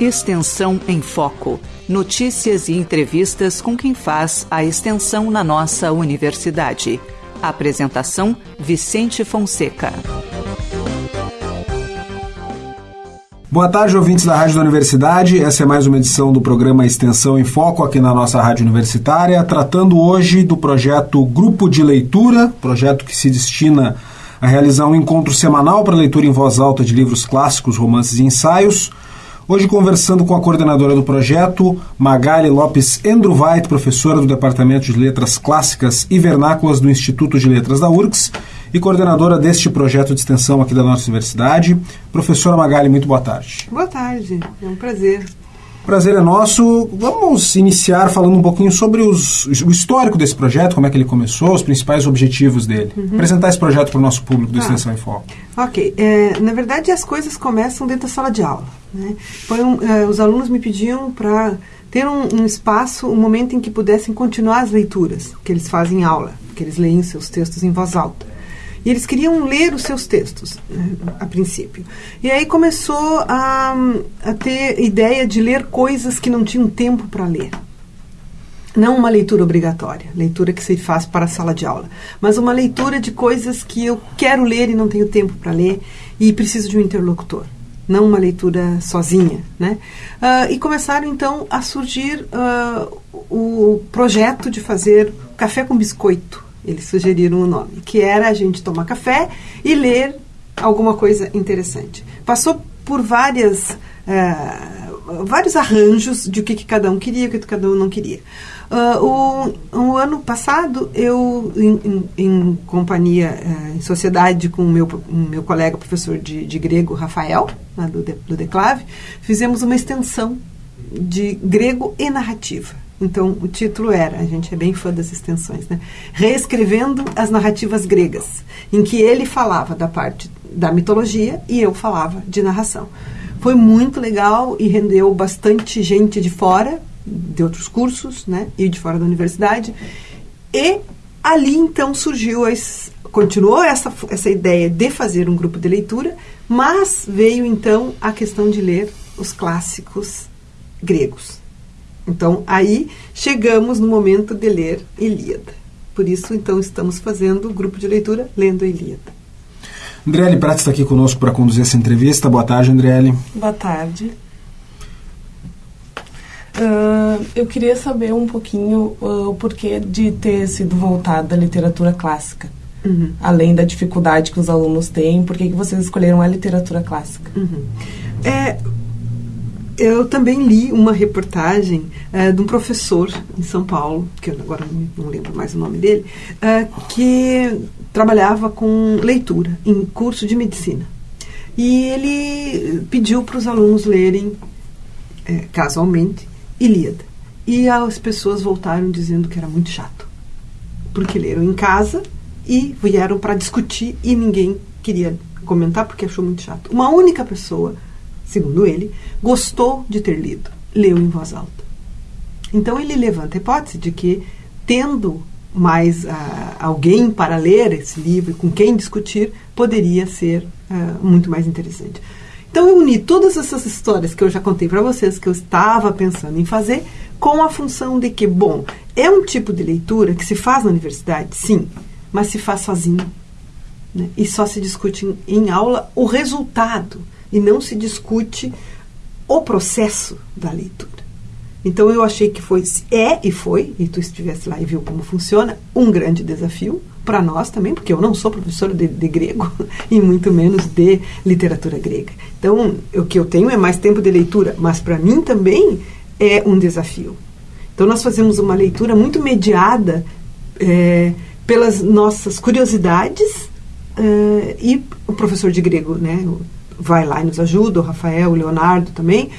Extensão em Foco. Notícias e entrevistas com quem faz a extensão na nossa universidade. Apresentação: Vicente Fonseca. Boa tarde, ouvintes da Rádio da Universidade. Essa é mais uma edição do programa Extensão em Foco aqui na nossa Rádio Universitária, tratando hoje do projeto Grupo de Leitura, projeto que se destina a realizar um encontro semanal para leitura em voz alta de livros clássicos, romances e ensaios. Hoje conversando com a coordenadora do projeto, Magali Lopes Endruwait, professora do Departamento de Letras Clássicas e Vernáculas do Instituto de Letras da URGS e coordenadora deste projeto de extensão aqui da nossa universidade. Professora Magali, muito boa tarde. Boa tarde, é um prazer. Prazer é nosso. Vamos iniciar falando um pouquinho sobre os, o histórico desse projeto, como é que ele começou, os principais objetivos dele. Uhum. Apresentar esse projeto para o nosso público do ah. Extensão em Foco. Ok. É, na verdade, as coisas começam dentro da sala de aula. Né? Foi um, é, os alunos me pediam para ter um, um, espaço, um momento em que pudessem continuar as leituras que eles fazem em aula, que eles leem seus textos em voz alta. E eles queriam ler os seus textos, né, a princípio. E aí começou a, a ter ideia de ler coisas que não tinham tempo para ler. Não uma leitura obrigatória, leitura que se faz para a sala de aula, mas uma leitura de coisas que eu quero ler e não tenho tempo para ler e preciso de um interlocutor não uma leitura sozinha, né? Uh, e começaram então a surgir uh, o projeto de fazer café com biscoito eles sugeriram o nome, que era a gente tomar café e ler alguma coisa interessante. Passou por várias, uh, vários arranjos de o que, que, cada um queria e o que cada um não queria. Uh, o, o, ano passado, eu, em, em, em companhia, uh, em sociedade com o meu, meu colega professor de, de grego, Rafael, do, do Declave, fizemos uma extensão de grego e narrativa. Então, o título era, a gente é bem fã das extensões, né? Reescrevendo as narrativas gregas, em que ele falava da parte da mitologia e eu falava de narração. Foi muito legal e rendeu bastante gente de fora, de outros cursos, né? E de fora da universidade. E ali então surgiu, as, continuou essa, essa ideia de fazer um grupo de leitura, mas veio então a questão de ler os clássicos gregos. Então, aí chegamos no momento de ler Ilíada. Por isso, então, estamos fazendo o grupo de leitura lendo a Ilíada. Andriele Prats está aqui conosco para conduzir essa entrevista. Boa tarde, Andriele. Boa tarde. Uh, eu queria saber um pouquinho uh, o porquê de ter sido voltado à literatura clássica. Uhum. Além da dificuldade que os alunos têm, por que, que vocês escolheram a literatura clássica? Uhum. É, eu também li uma reportagem uh, de um professor em São Paulo, que eu agora não lembro mais o nome dele, uh, que trabalhava com leitura em curso de medicina. E ele pediu para os alunos lerem, é, casualmente, Ilíada. E as pessoas voltaram dizendo que era muito chato. Porque leram em casa e vieram para discutir e ninguém queria comentar porque achou muito chato. Uma única pessoa segundo ele, gostou de ter lido, leu em voz alta. Então ele levanta a hipótese de que, tendo mais uh, alguém para ler esse livro, com quem discutir, poderia ser uh, muito mais interessante. Então eu uni todas essas histórias que eu já contei para vocês, que eu estava pensando em fazer, com a função de que, bom, é um tipo de leitura que se faz na universidade, sim, mas se faz sozinho. Né? E só se discute em, em aula o resultado e não se discute o processo da leitura. Então eu achei que foi, é e foi, e tu estivesse lá e viu como funciona, um grande desafio para nós também, porque eu não sou professora de, de, grego e muito menos de literatura grega. Então o que eu tenho é mais tempo de leitura, mas para mim também é um desafio. Então nós fazemos uma leitura muito mediada é, pelas nossas curiosidades e o professor de grego, né? Vai lá e nos ajuda, o Rafael, o Leonardo também,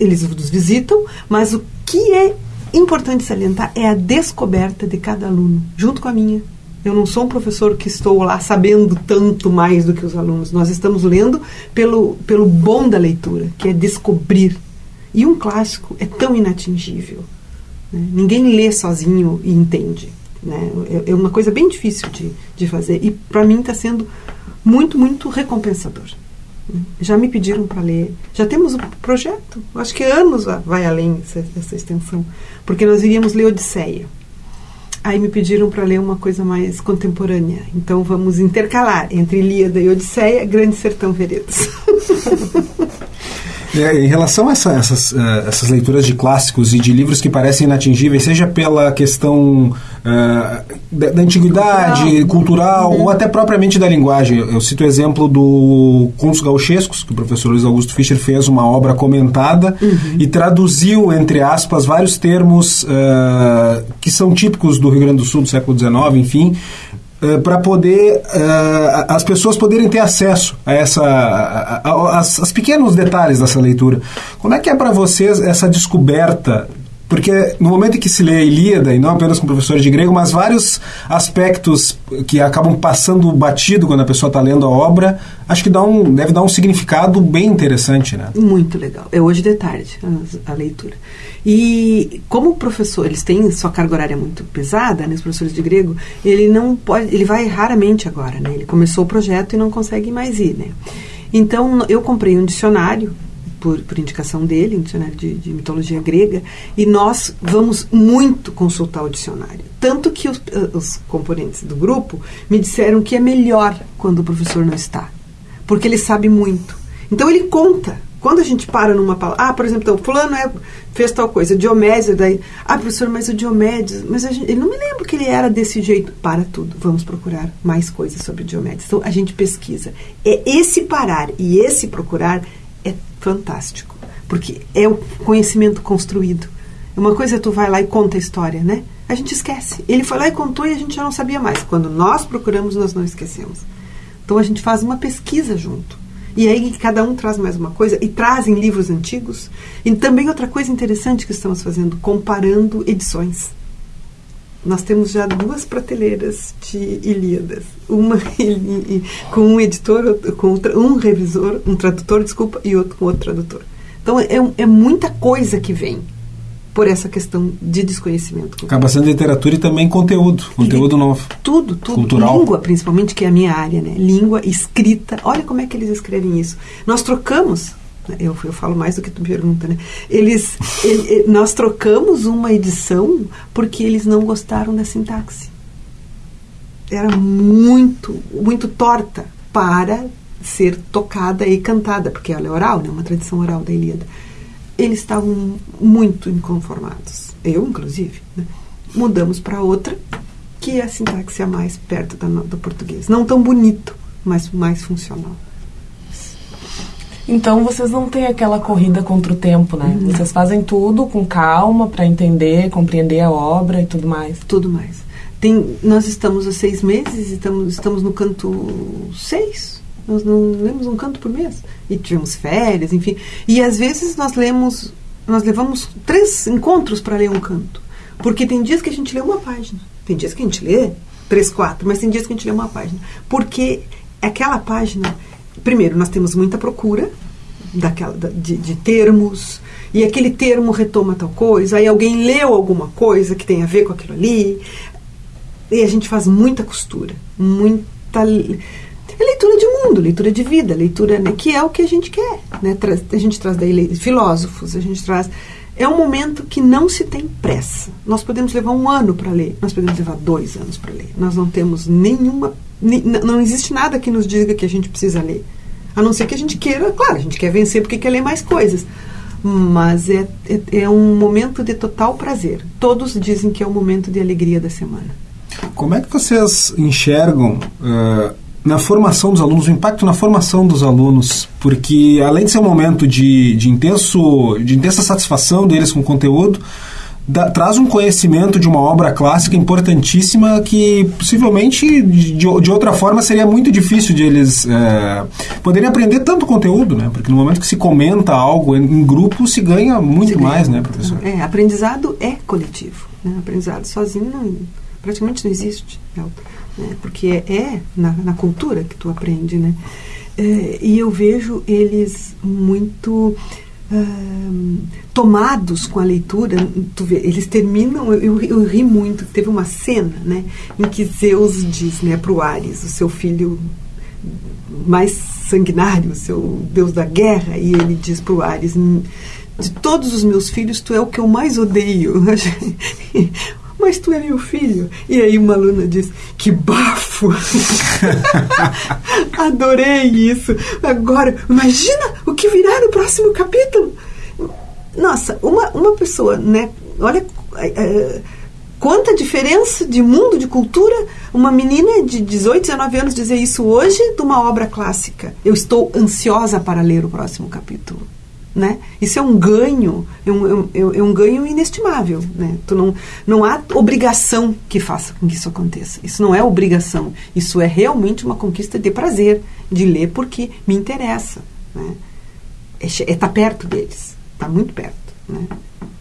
eles nos visitam, mas o que é importante salientar é a descoberta de cada aluno, junto com a minha. Eu não sou um professor que estou lá sabendo tanto mais do que os alunos. Nós estamos lendo pelo, pelo bom da leitura, que é descobrir. E um clássico é tão inatingível. Né? Ninguém lê sozinho e entende. Né? É, é uma coisa bem difícil de, de fazer. E para mim está sendo muito, muito recompensador. Já me pediram para ler. Já temos o projeto. Acho que anos vai além essa, essa extensão. Porque nós iríamos ler Odisseia. Aí me pediram para ler uma coisa mais contemporânea. Então vamos intercalar entre Ilíada e Odisseia, Grande Sertão Veredas. É, em relação a essa, essas, uh, essas leituras de clássicos e de livros que parecem inatingíveis, seja pela questão uh, da, da, antiguidade, cultural, cultural uhum. ou até propriamente da linguagem. Eu, cito o exemplo do Contos Gauchescos, que o professor Luiz Augusto Fischer fez uma obra comentada uhum. e traduziu, entre aspas, vários termos uh, que são típicos do Rio Grande do Sul do século XIX, enfim, uh, para poder uh, as pessoas poderem ter acesso a essa as pequenos detalhes dessa leitura. Como é que é para vocês essa descoberta porque no momento em que se lê a Ilíada, e não apenas com professores de grego, mas vários aspectos que acabam passando batido quando a pessoa está lendo a obra, acho que dá um, deve dar um significado bem interessante, né? Muito legal. É hoje de tarde a, a leitura. E como o professor, eles têm sua carga horária muito pesada, né, os professores de grego, ele não pode, ele vai raramente agora, né? Ele começou o projeto e não consegue mais ir, né? Então eu comprei um dicionário por, por indicação dele, um dicionário de, de, mitologia grega, e nós vamos muito consultar o dicionário. Tanto que os, eh, os componentes do grupo me disseram que é melhor quando o professor não está, porque ele sabe muito. Então ele conta. Quando a gente para numa palavra, ah, por exemplo, então, fulano é, fez tal coisa, Diomédio, daí, ah, professor, mas o Diomédio, mas gente, ele não me lembro que ele era desse jeito. Para tudo, vamos procurar mais coisas sobre Diomédio. Então a gente pesquisa. É esse parar e esse procurar é fantástico, porque é o conhecimento construído. Uma coisa é tu vai lá e conta a história, né? A gente esquece. Ele foi lá e contou e a gente já não sabia mais. Quando nós procuramos, nós não esquecemos. Então a gente faz uma pesquisa junto. E aí cada um traz mais uma coisa e trazem livros antigos. E também outra coisa interessante que estamos fazendo, comparando edições. Nós temos já duas prateleiras de Ilíadas, uma com um editor, com um revisor, um tradutor, desculpa, e outro com outro tradutor. Então é, é muita coisa que vem por essa questão de desconhecimento. Acaba sendo literatura e também conteúdo, conteúdo e, novo. Tudo, tudo. Cultural. Língua, principalmente, que é a minha área, né? Língua, escrita. Olha como é que eles escrevem isso. Nós trocamos eu, eu falo mais do que tu pergunta, né? Eles, ele, nós trocamos uma edição porque eles não gostaram da sintaxe. Era muito, muito torta para ser tocada e cantada, porque ela é oral, né? Uma tradição oral da Ilíada. Eles estavam muito inconformados. Eu, inclusive. Né? Mudamos para outra, que é a sintaxe é mais perto da, do português. Não tão bonito, mas mais funcional. Então vocês não têm aquela corrida contra o tempo, né? Uhum. Vocês fazem tudo com calma para entender, compreender a obra e tudo mais. Tudo mais. Tem, nós estamos há seis meses, estamos, estamos no canto seis. Nós não lemos um canto por mês. E tivemos férias, enfim. E às vezes nós lemos, nós levamos três encontros para ler um canto. Porque tem dias que a gente lê uma página. Tem dias que a gente lê três, quatro, mas tem dias que a gente lê uma página. Porque aquela página primeiro, nós temos muita procura daquela, de, de, termos, e aquele termo retoma tal coisa, aí alguém leu alguma coisa que tem a ver com aquilo ali, e a gente faz muita costura, muita é leitura de mundo, leitura de vida, leitura né, que é o que a gente quer. Né? A gente traz daí filósofos, a gente traz. É um momento que não se tem pressa. Nós podemos levar um ano para ler, nós podemos levar dois anos para ler. Nós não temos nenhuma não existe nada que nos diga que a gente precisa ler. A não ser que a gente queira, claro, a gente quer vencer porque quer ler mais coisas. Mas é, é, é um momento de total prazer. Todos dizem que é o momento de alegria da semana. Como é que vocês enxergam uh, na formação dos alunos, o impacto na formação dos alunos? Porque além de ser um momento de, de, intenso, de intensa satisfação deles com o conteúdo, da, traz um conhecimento de uma obra clássica importantíssima que possivelmente de, de outra forma seria muito difícil de eles é, poderem aprender tanto conteúdo, né? Porque no momento que se comenta algo em, em grupo se ganha muito se ganha mais, né, professor? É, aprendizado é coletivo. Né? Aprendizado sozinho não, praticamente não existe, né? porque é na, na, cultura que tu aprende, né? É, e eu vejo eles muito tomados com a leitura, vê, eles terminam, eu, eu, ri muito, teve uma cena né, em que Zeus diz né, para o Ares, o seu filho mais sanguinário, o seu Deus da guerra, e ele diz para o Ares: De todos os meus filhos, tu é o que eu mais odeio. Mas tu é meu filho. E aí uma aluna diz: Que bafo! Adorei isso. Agora, imagina o que virá no próximo capítulo. Nossa, uma, uma pessoa, né? Olha. É, Quanta diferença de mundo, de cultura, uma menina de 18, 19 anos dizer isso hoje de uma obra clássica. Eu estou ansiosa para ler o próximo capítulo. Né? Isso é um ganho, é um, é um, é um ganho inestimável. Né? Tu não, não há obrigação que faça com que isso aconteça. Isso não é obrigação. Isso é realmente uma conquista de prazer, de ler porque me interessa. Né? É é tá perto deles, está muito perto. Né?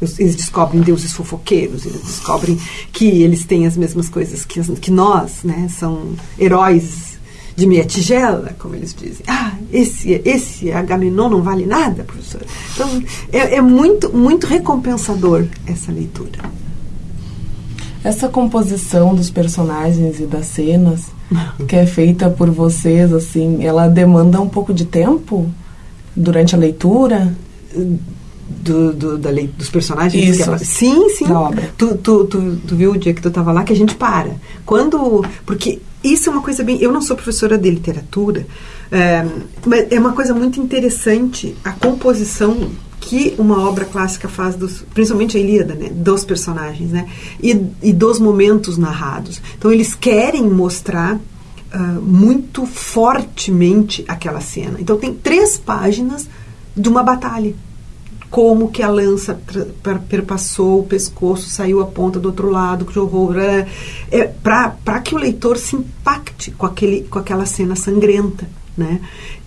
Eles descobrem deuses fofoqueiros, eles descobrem que eles têm as mesmas coisas que, que nós, né? São heróis de meia tigela, como eles dizem. Ah, esse, esse Agamenon não vale nada, professor. Então, é, é muito, muito recompensador essa leitura. Essa composição dos personagens e das cenas que é feita por vocês, assim, ela demanda um pouco de tempo durante a leitura? Do, do, da lei, dos personagens Isso. que sim sim. da obra. Tu, tu, tu, tu, viu o dia que tu estava lá que a gente para. Quando porque isso é uma coisa bem eu não sou professora de literatura é, mas é uma coisa muito interessante a composição que uma obra clássica faz dos, principalmente a Ilíada né dos personagens né e, e dos momentos narrados. Então eles querem mostrar Uh, muito fortemente aquela cena. Então tem três páginas de uma batalha como que a lança perpassou o pescoço, saiu a ponta do outro lado, que horror. É, para que o leitor se impacte com, aquele, com aquela cena sangrenta. Né?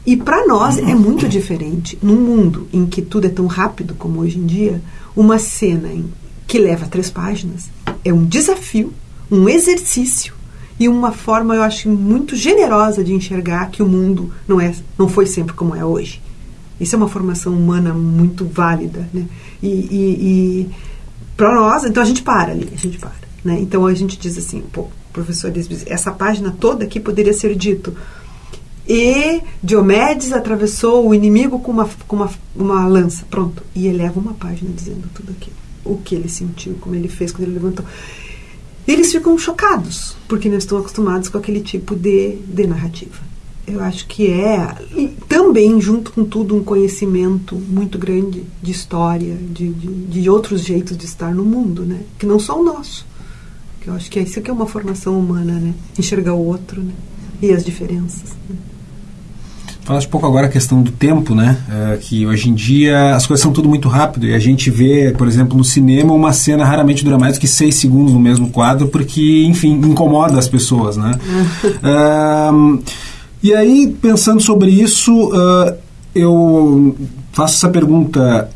E para nós é muito diferente. Num mundo em que tudo é tão rápido como hoje em dia, uma cena em, que leva três páginas é um desafio, um exercício e uma forma, eu acho, muito generosa de enxergar que o mundo não, é, não foi sempre como é hoje. Isso é uma formação humana muito válida, né? E, e, e para nós, então a gente para ali, a gente para, né? Então a gente diz assim, pô, professor essa página toda aqui poderia ser dito e Diomedes atravessou o inimigo com uma, com uma, uma lança. Pronto. E ele leva uma página dizendo tudo aquilo. O que ele sentiu, como ele fez quando ele levantou. Eles ficam chocados, porque não estão acostumados com aquele tipo de, de narrativa eu acho que é também, junto com tudo, um conhecimento muito grande de história, de, de, de, outros jeitos de estar no mundo, né? Que não só o nosso. Que eu acho que é isso que é uma formação humana, né? Enxergar o outro né? e as diferenças. Né? Falaste um pouco agora a questão do tempo, né? É, que hoje em dia as coisas são tudo muito rápido e a gente vê, por exemplo, no cinema uma cena raramente dura mais do que seis segundos no mesmo quadro porque, enfim, incomoda as pessoas, né? um, E aí, pensando sobre isso, eu faço essa pergunta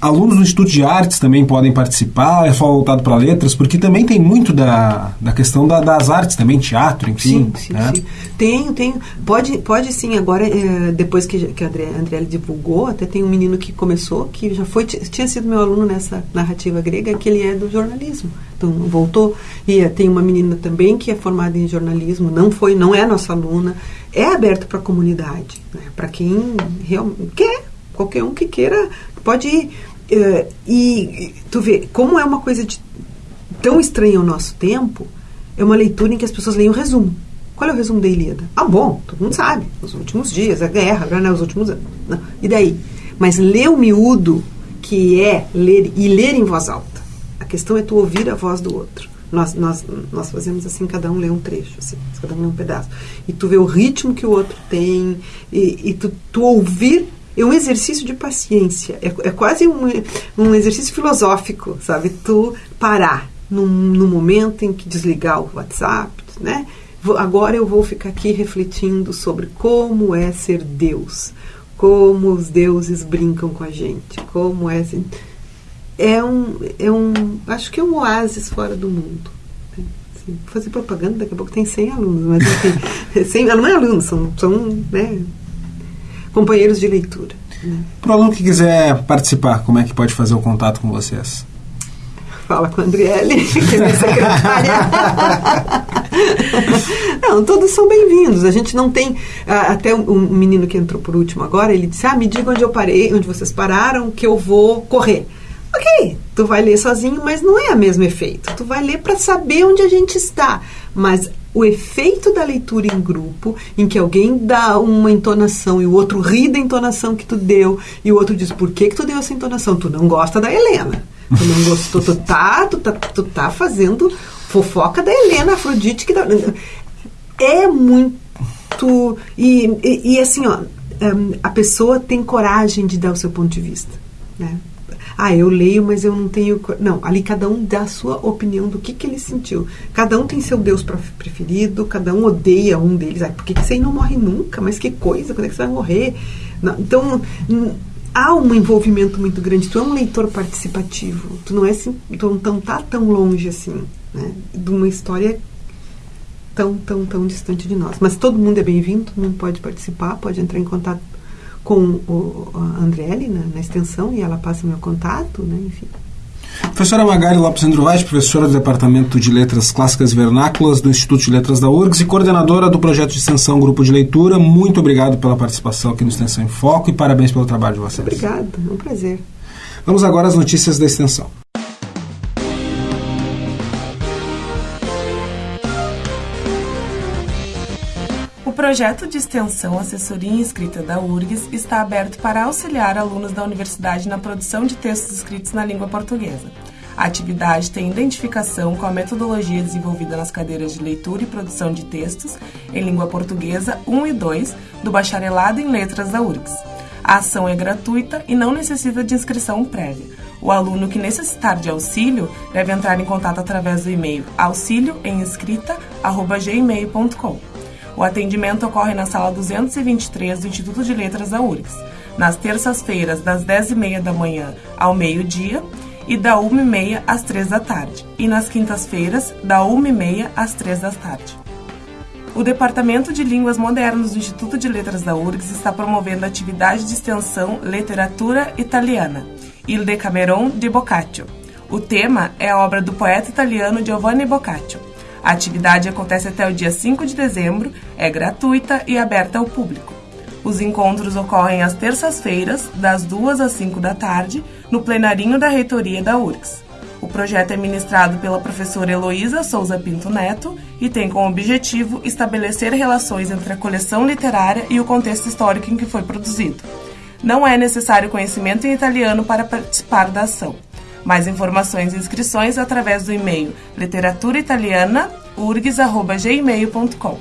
alunos do Instituto de Artes também podem participar, é só voltado para letras, porque também tem muito da, da questão da, das artes também, teatro, enfim. Sim, sim, né? sim. Tenho, tenho. Pode, pode sim, agora, é, depois que, que a André divulgou, até tem um menino que começou, que já foi, tinha sido meu aluno nessa narrativa grega, que ele é do jornalismo. Então, voltou. E é, tem uma menina também que é formada em jornalismo, não foi, não é nossa aluna, é aberto para a comunidade, né? para quem realmente quer, qualquer um que queira pode ir. Uh, e tu vê, como é uma coisa de, tão estranha ao nosso tempo, é uma leitura em que as pessoas leem o resumo. Qual é o resumo da Ilíada? Ah, bom, todo mundo sabe. Os últimos dias, a guerra, né, os últimos anos. Não. E daí? Mas ler o miúdo, que é ler e ler em voz alta. A questão é tu ouvir a voz do outro. Nós, nós, nós fazemos assim, cada um lê um trecho, assim, cada um lê um pedaço. E tu vê o ritmo que o outro tem, e, e tu, tu ouvir é um exercício de paciência. É, é quase um, um exercício filosófico, sabe? Tu parar num, num momento em que desligar o WhatsApp, né? Agora eu vou ficar aqui refletindo sobre como é ser Deus, como os deuses brincam com a gente, como é assim, é um é um acho que é um oásis fora do mundo. Assim, vou fazer propaganda daqui a pouco tem 100 alunos, mas enfim, 100, não é alunos, são são né, companheiros de leitura. Né? Para o aluno que quiser participar, como é que pode fazer o contato com vocês? fala com a Andriele, que é minha secretária. não, todos são bem-vindos. A gente não tem. Até um, menino que entrou por último agora, ele disse: Ah, me diga onde eu parei, onde vocês pararam, que eu vou correr. Ok, tu vai ler sozinho, mas não é o mesmo efeito. Tu vai ler para saber onde a gente está. Mas o efeito da leitura em grupo, em que alguém dá uma entonação e o outro ri da entonação que tu deu, e o outro diz, por que, que tu deu essa entonação? Tu não gosta da Helena. Tu não gostou, tu tá, tu tá, tu tá fazendo fofoca da Helena Afrodite que dá, é muito e, e, e assim ó um, a pessoa tem coragem de dar o seu ponto de vista né ah, eu leio, mas eu não tenho. Não, ali cada um dá a sua opinião do que, que ele sentiu. Cada um tem seu Deus preferido, cada um odeia um deles. Ah, por que, que você não morre nunca? Mas que coisa, quando é que você vai morrer? Não, então, há um envolvimento muito grande. Tu é um leitor participativo. Tu não é tu não tá tão longe assim, né? De uma história tão, tão, tão distante de nós. Mas todo mundo é bem-vindo, todo mundo pode participar, pode entrar em contato com o, a Andriele na, na, extensão e ela passa meu contato, né? enfim. Professora Magari Lopes Androvais, professora do Departamento de Letras Clássicas e Vernáculas do Instituto de Letras da URGS e coordenadora do projeto de extensão Grupo de Leitura, muito obrigado pela participação aqui no Extensão em Foco e parabéns pelo trabalho de vocês. Obrigada, é um prazer. Vamos agora às notícias da extensão. Projeto de extensão Assessoria Inscrita da URGS está aberto para auxiliar alunos da universidade na produção de textos escritos na língua portuguesa. A atividade tem identificação com a metodologia desenvolvida nas cadeiras de leitura e produção de textos em língua portuguesa 1 e 2 do Bacharelado em Letras da URGS. A ação é gratuita e não necessita de inscrição prévia. O aluno que necessitar de auxílio deve entrar em contato através do e-mail auxilioemescrita.gmail.com. O atendimento ocorre na sala 223 do Instituto de Letras da URGS, nas terças-feiras, das 10h30 da manhã ao meio-dia e da 1h30 às 3 da tarde, e nas quintas-feiras, da 1h30 às 3 da tarde. O Departamento de Línguas Modernas do Instituto de Letras da URGS está promovendo a atividade de extensão Literatura Italiana, Il Decameron di Boccaccio. O tema é a obra do poeta italiano Giovanni Boccaccio. A atividade acontece até o dia 5 de dezembro, é gratuita e aberta ao público. Os encontros ocorrem às terças-feiras, das 2 às 5 da tarde, no plenarinho da reitoria da URGS. O projeto é ministrado pela professora Heloísa Souza Pinto Neto e tem como objetivo estabelecer relações entre a coleção literária e o contexto histórico em que foi produzido. Não é necessário conhecimento em italiano para participar da ação. Mais informações e inscrições através do e-mail literaturaitaliana.urgs.gmail.com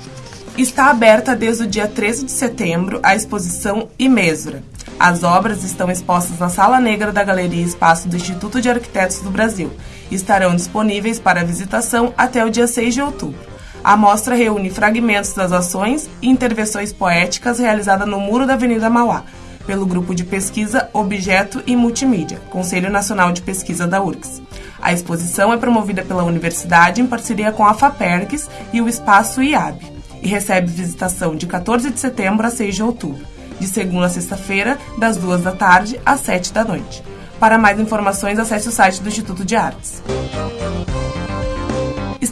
Está aberta desde o dia 13 de setembro a exposição Imesura. As obras estão expostas na Sala Negra da Galeria Espaço do Instituto de Arquitetos do Brasil e estarão disponíveis para visitação até o dia 6 de outubro. A mostra reúne fragmentos das ações e intervenções poéticas realizadas no muro da Avenida Mauá, pelo Grupo de Pesquisa Objeto e Multimídia, Conselho Nacional de Pesquisa da URGS. A exposição é promovida pela universidade em parceria com a FAPERGS e o Espaço IAB e recebe visitação de 14 de setembro a 6 de outubro, de segunda a sexta-feira, das 2 da tarde às 7 da noite. Para mais informações, acesse o site do Instituto de Artes.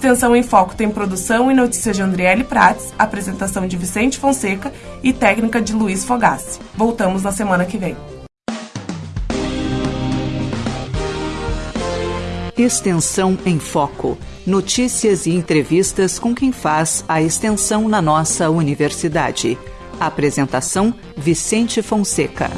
Extensão em Foco tem produção e notícias de Andriele Prates, apresentação de Vicente Fonseca e técnica de Luiz Fogassi. Voltamos na semana que vem. Extensão em Foco. Notícias e entrevistas com quem faz a extensão na nossa universidade. Apresentação: Vicente Fonseca.